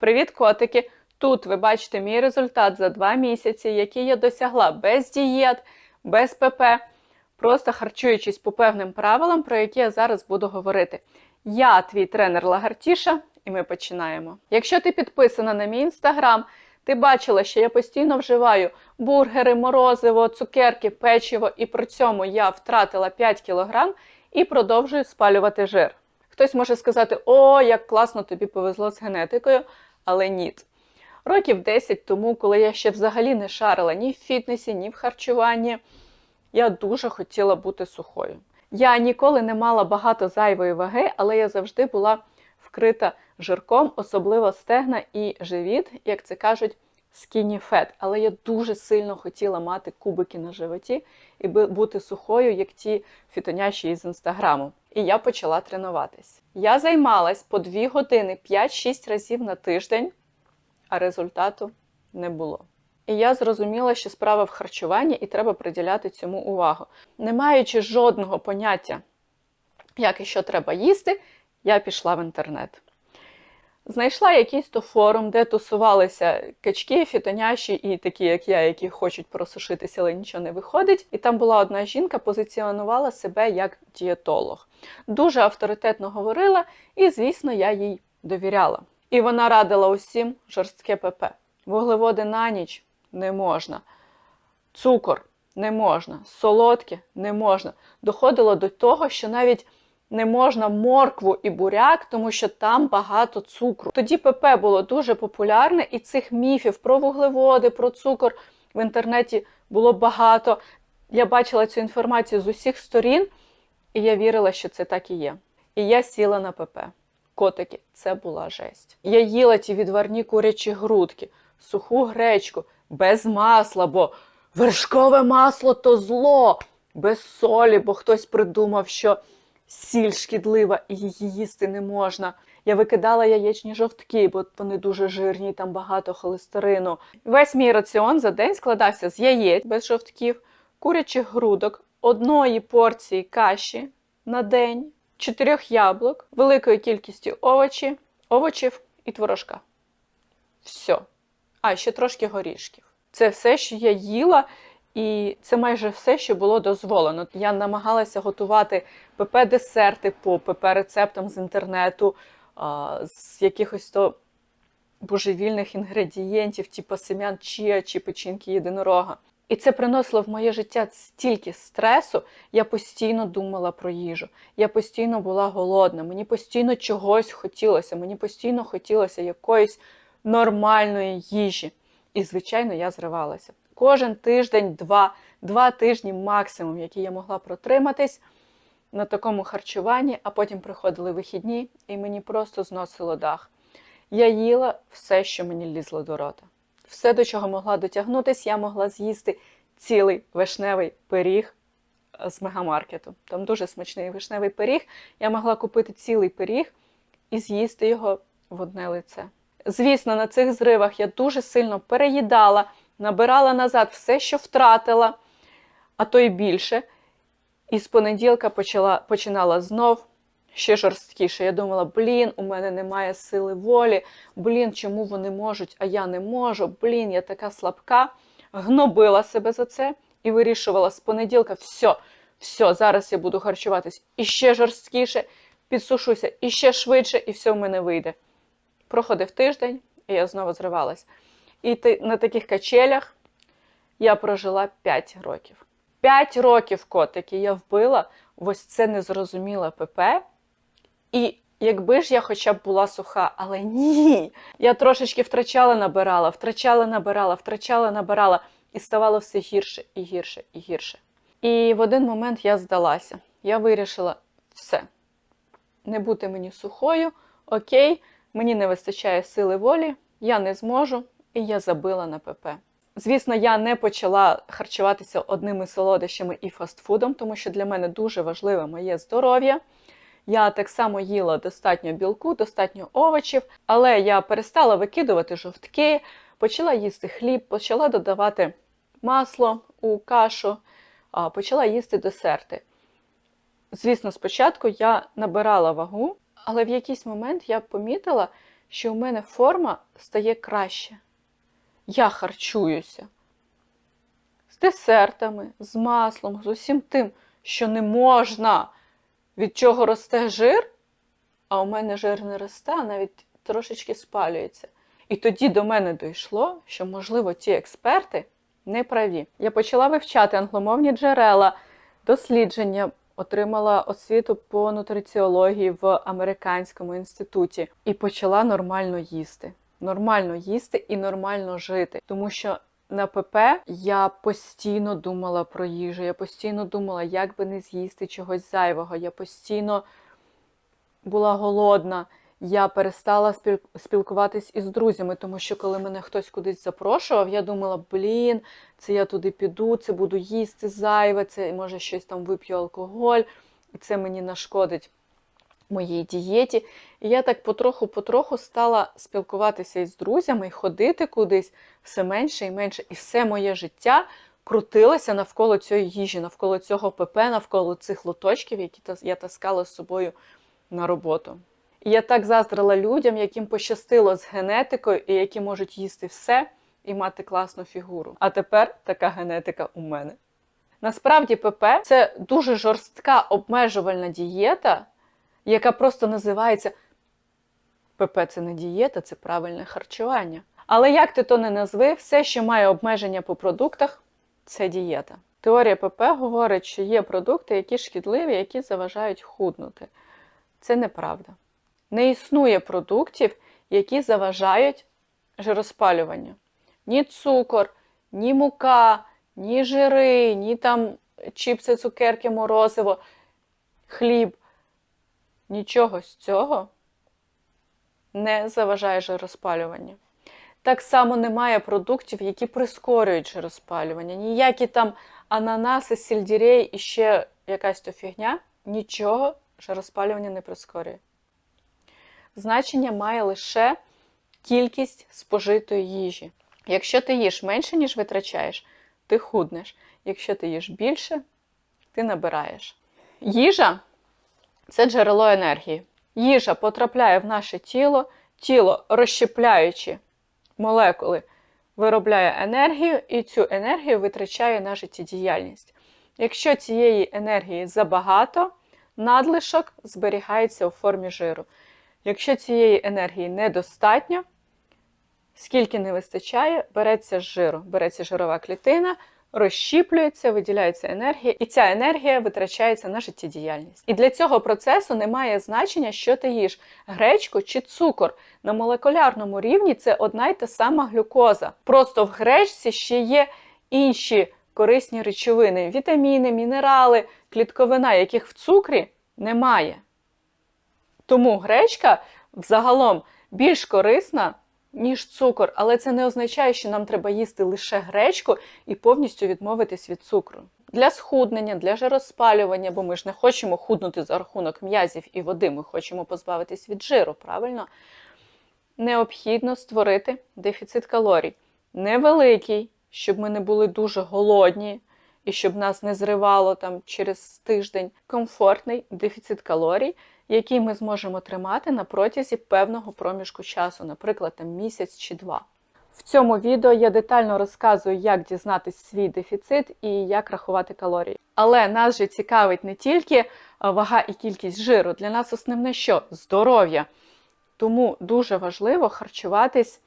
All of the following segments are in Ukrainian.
Привіт, котики! Тут ви бачите мій результат за два місяці, який я досягла без дієт, без ПП, просто харчуючись по певним правилам, про які я зараз буду говорити. Я твій тренер Лагартіша, і ми починаємо. Якщо ти підписана на мій інстаграм, ти бачила, що я постійно вживаю бургери, морозиво, цукерки, печиво, і при цьому я втратила 5 кг і продовжую спалювати жир. Хтось може сказати, о, як класно тобі повезло з генетикою, але ні. Років 10 тому, коли я ще взагалі не шарила ні в фітнесі, ні в харчуванні, я дуже хотіла бути сухою. Я ніколи не мала багато зайвої ваги, але я завжди була вкрита жирком, особливо стегна і живіт, як це кажуть, skinny fat. Але я дуже сильно хотіла мати кубики на животі і бути сухою, як ті фітоняші із інстаграму. І я почала тренуватись. Я займалась по 2 години 5-6 разів на тиждень, а результату не було. І я зрозуміла, що справа в харчуванні і треба приділяти цьому увагу. Не маючи жодного поняття, як і що треба їсти, я пішла в інтернет. Знайшла якийсь то форум, де тусувалися качки, фітоняші і такі, як я, які хочуть просушитися, але нічого не виходить. І там була одна жінка, позиціонувала себе як дієтолог. Дуже авторитетно говорила, і, звісно, я їй довіряла. І вона радила усім жорстке ПП. Вуглеводи на ніч не можна, цукор не можна, солодке не можна. Доходило до того, що навіть не можна моркву і буряк, тому що там багато цукру. Тоді ПП було дуже популярне, і цих міфів про вуглеводи, про цукор в інтернеті було багато. Я бачила цю інформацію з усіх сторін, і я вірила, що це так і є. І я сіла на ПП. Котики, це була жесть. Я їла ті відварні курячі грудки, суху гречку, без масла, бо вершкове масло то зло, без солі, бо хтось придумав, що сіль шкідлива і її їсти не можна. Я викидала яєчні жовтки, бо вони дуже жирні, там багато холестерину. Весь мій раціон за день складався з яєць без жовтків, курячих грудок, одної порції каші на день, чотирьох яблук, великої кількості овочі, овочів і творожка. Все. А, ще трошки горішків. Це все, що я їла, і це майже все, що було дозволено. Я намагалася готувати ПП-десерти по ПП-рецептам з інтернету, з якихось то божевільних інгредієнтів, типу семян чія чи печінки єдинорога. І це приносило в моє життя стільки стресу, я постійно думала про їжу. Я постійно була голодна, мені постійно чогось хотілося, мені постійно хотілося якоїсь нормальної їжі. І, звичайно, я зривалася. Кожен тиждень, два, два тижні максимум, які я могла протриматись на такому харчуванні, а потім приходили вихідні, і мені просто зносило дах. Я їла все, що мені лізло до рота. Все, до чого могла дотягнутися, я могла з'їсти цілий вишневий пиріг з мегамаркету. Там дуже смачний вишневий пиріг. Я могла купити цілий пиріг і з'їсти його в одне лице. Звісно, на цих зривах я дуже сильно переїдала, набирала назад все, що втратила, а то й більше. І з понеділка почала, починала знов ще жорсткіше. Я думала, блін, у мене немає сили волі, блін, чому вони можуть, а я не можу, блін, я така слабка. Гнобила себе за це і вирішувала з понеділка, все, все, зараз я буду харчуватись іще жорсткіше, підсушуся іще швидше, і все в мене вийде. Проходив тиждень, і я знову зривалась. І на таких качелях я прожила 5 років. 5 років котики я вбила ось це незрозуміле ПП. І якби ж я хоча б була суха, але ні. Я трошечки втрачала, набирала, втрачала, набирала, втрачала, набирала, і ставало все гірше і гірше і гірше. І в один момент я здалася. Я вирішила все. Не бути мені сухою, окей, мені не вистачає сили волі, я не зможу, і я забила на ПП. Звісно, я не почала харчуватися одними солодощами і фастфудом, тому що для мене дуже важливе моє здоров'я. Я так само їла достатньо білку, достатньо овочів, але я перестала викидувати жовтки, почала їсти хліб, почала додавати масло у кашу, почала їсти десерти. Звісно, спочатку я набирала вагу, але в якийсь момент я помітила, що у мене форма стає краще. Я харчуюся з десертами, з маслом, з усім тим, що не можна, від чого росте жир, а у мене жир не росте, а навіть трошечки спалюється. І тоді до мене дійшло, що, можливо, ті експерти не праві. Я почала вивчати англомовні джерела, дослідження, отримала освіту по нутриціології в американському інституті і почала нормально їсти. Нормально їсти і нормально жити. Тому що на ПП я постійно думала про їжу, я постійно думала, як би не з'їсти чогось зайвого. Я постійно була голодна. Я перестала спіл- спілкуватись із друзями, тому що коли мене хтось кудись запрошував, я думала, блін, це я туди піду, це буду їсти зайве, це може щось там вип'ю алкоголь, і це мені нашкодить моїй дієті. І я так потроху-потроху стала спілкуватися із друзями ходити кудись все менше і менше. І все моє життя крутилося навколо цієї їжі, навколо цього ПП, навколо цих лоточків, які я таскала з собою на роботу. І я так заздрила людям, яким пощастило з генетикою і які можуть їсти все і мати класну фігуру. А тепер така генетика у мене. Насправді, ПП це дуже жорстка обмежувальна дієта, яка просто називається ПП це не дієта, це правильне харчування. Але як ти то не назви, все, що має обмеження по продуктах, це дієта. Теорія ПП говорить, що є продукти, які шкідливі, які заважають худнути. Це неправда. Не існує продуктів, які заважають жироспалюванню. Ні цукор, ні мука, ні жири, ні там чіпси, цукерки, морозиво, хліб. Нічого з цього не заважає жироспалюванню. Так само немає продуктів, які прискорюють жироспалювання. Ніякі там ананаси, сельдерей і ще якась то фігня, нічого жироспалювання не прискорює. Значення має лише кількість спожитої їжі. Якщо ти їш менше, ніж витрачаєш, ти худнеш. Якщо ти їш більше, ти набираєш. Їжа це джерело енергії. Їжа потрапляє в наше тіло, тіло, розщепляючи молекули, виробляє енергію, і цю енергію витрачає на життєдіяльність. Якщо цієї енергії забагато, надлишок зберігається у формі жиру. Якщо цієї енергії недостатньо, скільки не вистачає, береться з жиру, береться жирова клітина, розщіплюється, виділяється енергія, і ця енергія витрачається на життєдіяльність. І для цього процесу немає значення, що ти їш гречку чи цукор. На молекулярному рівні це одна й та сама глюкоза. Просто в гречці ще є інші корисні речовини: вітаміни, мінерали, клітковина, яких в цукрі немає. Тому гречка взагалом більш корисна, ніж цукор, але це не означає, що нам треба їсти лише гречку і повністю відмовитись від цукру. Для схуднення, для жироспалювання, бо ми ж не хочемо худнути за рахунок м'язів і води, ми хочемо позбавитись від жиру, правильно? Необхідно створити дефіцит калорій. Невеликий, щоб ми не були дуже голодні і щоб нас не зривало там через тиждень. Комфортний дефіцит калорій, який ми зможемо тримати на протязі певного проміжку часу, наприклад, там місяць чи два. В цьому відео я детально розказую, як дізнатись свій дефіцит і як рахувати калорії. Але нас же цікавить не тільки е, вага і кількість жиру, для нас основне що? Здоров'я. Тому дуже важливо харчуватись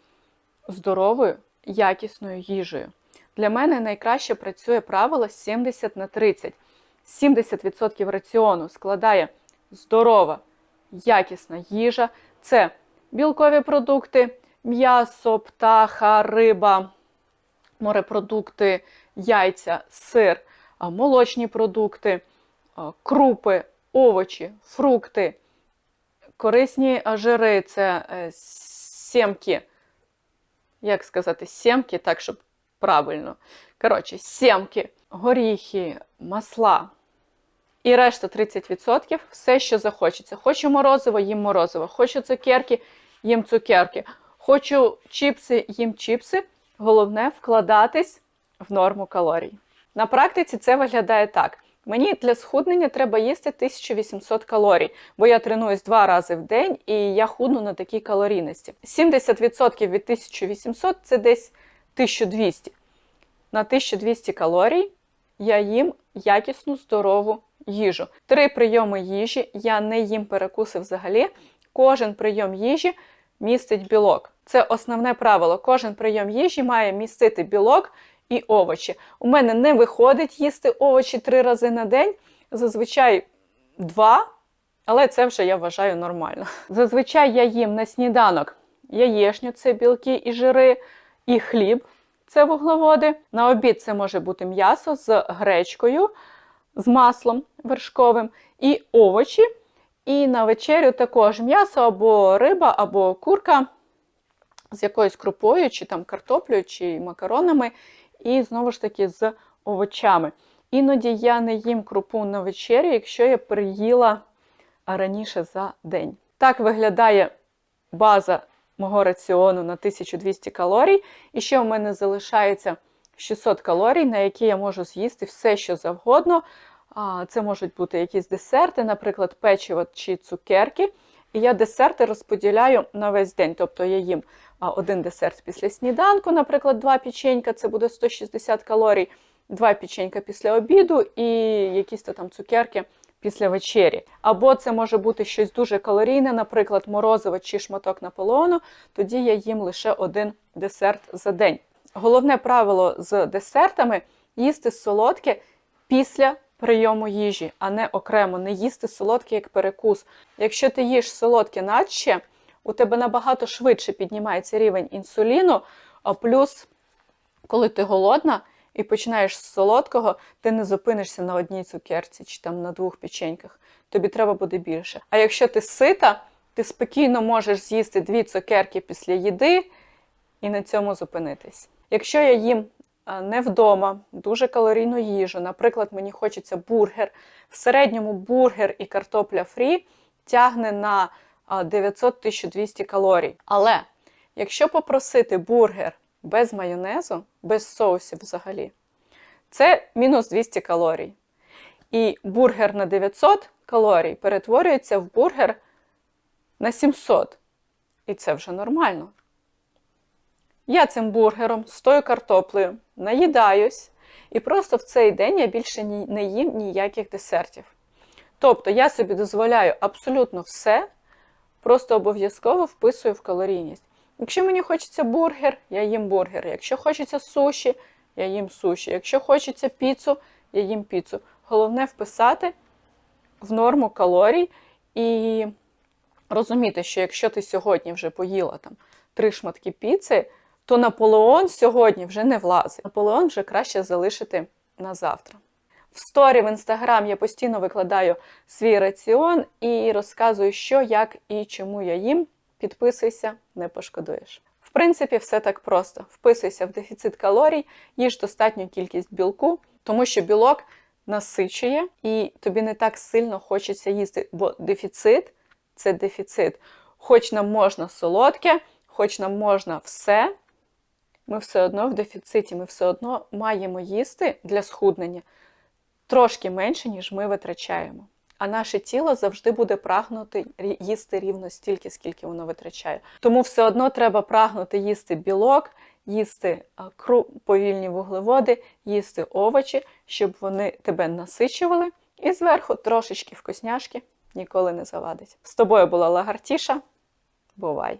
здоровою, якісною їжею. Для мене найкраще працює правило 70 на 30. 70% раціону складає здорова, якісна їжа. Це білкові продукти, м'ясо, птаха, риба, морепродукти, яйця, сир, молочні продукти, крупи, овочі, фрукти, корисні жири це е, сімки. Як сказати, сімки, так, щоб правильно. Коротше, сімки, горіхи, масла. І решта 30% все, що захочеться. Хочу морозиво, їм морозиво. Хочу цукерки, їм цукерки. Хочу чіпси, їм чіпси. Головне вкладатись в норму калорій. На практиці це виглядає так: Мені для схуднення треба їсти 1800 калорій, бо я тренуюсь два рази в день і я худну на такій калорійності. 70% від 1800 це десь 1200. На 1200 калорій я їм якісну здорову їжу. Три прийоми їжі я не їм перекуси взагалі. Кожен прийом їжі містить білок. Це основне правило. Кожен прийом їжі має містити білок і овочі. У мене не виходить їсти овочі три рази на день, зазвичай два, але це вже я вважаю нормально. Зазвичай я їм на сніданок яєчню, це білки і жири, і хліб це вуглеводи. На обід це може бути м'ясо з гречкою, з маслом вершковим і овочі. І на вечерю також м'ясо або риба, або курка з якоюсь крупою, чи там картоплею, чи макаронами, і знову ж таки з овочами. Іноді я не їм крупу на вечерю, якщо я приїла раніше за день. Так виглядає база мого раціону на 1200 калорій. І ще у мене залишається 600 калорій, на які я можу з'їсти все, що завгодно. Це можуть бути якісь десерти, наприклад, печиво чи цукерки. І я десерти розподіляю на весь день. Тобто я їм один десерт після сніданку, наприклад, два печенька, це буде 160 калорій, два печенька після обіду і якісь там цукерки після вечері. Або це може бути щось дуже калорійне, наприклад, морозиво чи шматок наполеону, тоді я їм лише один десерт за день. Головне правило з десертами їсти солодке після прийому їжі, а не окремо, не їсти солодке як перекус. Якщо ти їш солодке наче, у тебе набагато швидше піднімається рівень інсуліну, а плюс, коли ти голодна і починаєш з солодкого, ти не зупинишся на одній цукерці чи там на двох печеньках. Тобі треба буде більше. А якщо ти сита, ти спокійно можеш з'їсти дві цукерки після їди і на цьому зупинитись. Якщо я їм не вдома, дуже калорійну їжу, наприклад, мені хочеться бургер. В середньому бургер і картопля фрі тягне на 900-1200 калорій. Але якщо попросити бургер без майонезу, без соусів взагалі, це мінус 200 калорій. І бургер на 900 калорій перетворюється в бургер на 700. І це вже нормально. Я цим бургером з тою картоплею наїдаюсь, і просто в цей день я більше не їм ніяких десертів. Тобто я собі дозволяю абсолютно все, просто обов'язково вписую в калорійність. Якщо мені хочеться бургер, я їм бургер. Якщо хочеться суші, я їм суші. Якщо хочеться піцу, я їм піцу. Головне вписати в норму калорій і розуміти, що якщо ти сьогодні вже поїла там три шматки піци, то Наполеон сьогодні вже не влазить. Наполеон вже краще залишити на завтра. В сторі в інстаграм я постійно викладаю свій раціон і розказую, що, як і чому я їм. Підписуйся, не пошкодуєш. В принципі, все так просто. Вписуйся в дефіцит калорій, їж достатню кількість білку, тому що білок насичує і тобі не так сильно хочеться їсти, бо дефіцит це дефіцит. Хоч нам можна солодке, хоч нам можна все, ми все одно в дефіциті, ми все одно маємо їсти для схуднення трошки менше, ніж ми витрачаємо. А наше тіло завжди буде прагнути їсти рівно стільки, скільки воно витрачає. Тому все одно треба прагнути їсти білок, їсти повільні вуглеводи, їсти овочі, щоб вони тебе насичували. І зверху трошечки вкусняшки ніколи не завадить. З тобою була Лагартіша. Бувай!